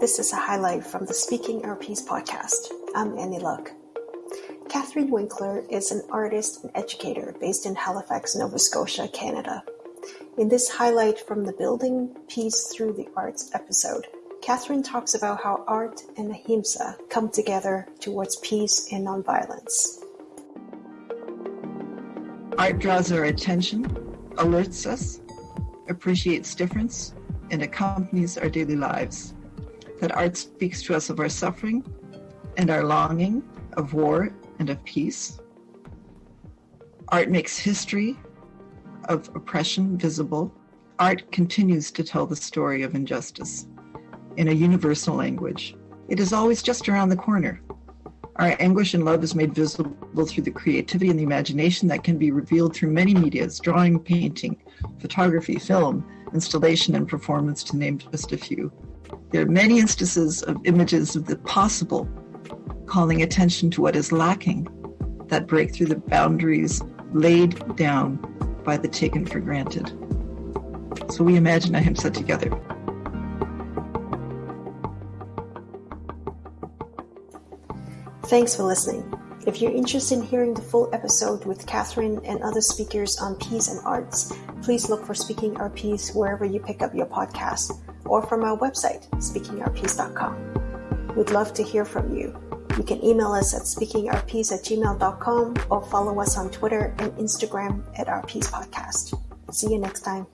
This is a highlight from the Speaking Our Peace podcast. I'm Annie Luck. Catherine Winkler is an artist and educator based in Halifax, Nova Scotia, Canada. In this highlight from the Building Peace Through the Arts episode, Catherine talks about how art and ahimsa come together towards peace and nonviolence. Art draws our attention, alerts us, appreciates difference, and accompanies our daily lives that art speaks to us of our suffering and our longing of war and of peace. Art makes history of oppression visible. Art continues to tell the story of injustice in a universal language. It is always just around the corner. Our anguish and love is made visible through the creativity and the imagination that can be revealed through many medias drawing, painting, photography, film, installation, and performance, to name just a few. There are many instances of images of the possible calling attention to what is lacking that break through the boundaries laid down by the taken for granted. So we imagine ahimsa together. Thanks for listening. If you're interested in hearing the full episode with Catherine and other speakers on peace and arts, please look for Speaking Our Peace wherever you pick up your podcast or from our website, speakingourpeace.com. We'd love to hear from you. You can email us at speakingourpiece at gmail.com or follow us on Twitter and Instagram at Our Peace Podcast. See you next time.